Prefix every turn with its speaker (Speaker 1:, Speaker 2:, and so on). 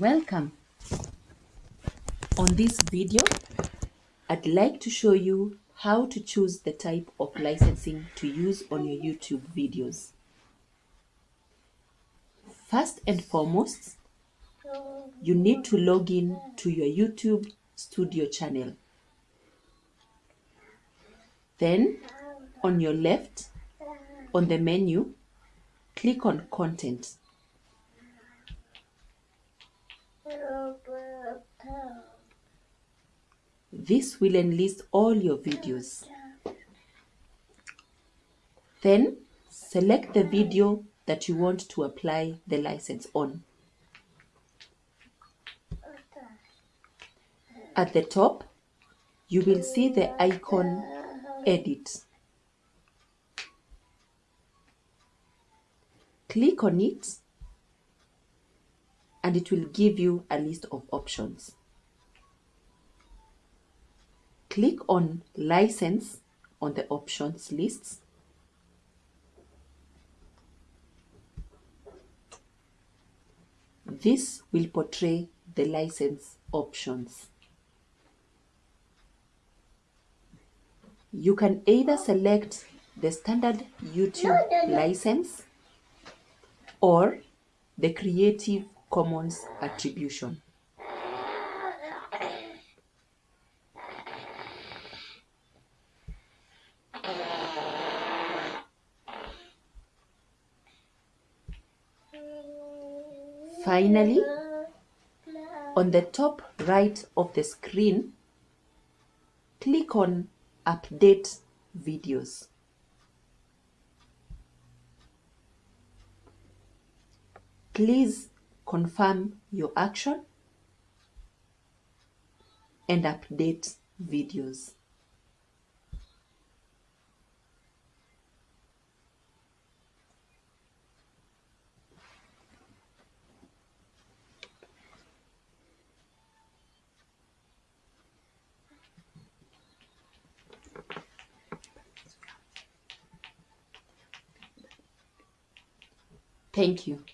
Speaker 1: Welcome. On this video, I'd like to show you how to choose the type of licensing to use on your YouTube videos. First and foremost, you need to log in to your YouTube studio channel. Then, on your left, on the menu, click on Content. This will enlist all your videos. Then select the video that you want to apply the license on. At the top, you will see the icon Edit. Click on it and it will give you a list of options. Click on License on the options list. This will portray the license options. You can either select the standard YouTube license or the Creative Commons attribution. Finally, on the top right of the screen, click on Update Videos. Please confirm your action and update videos. Thank you.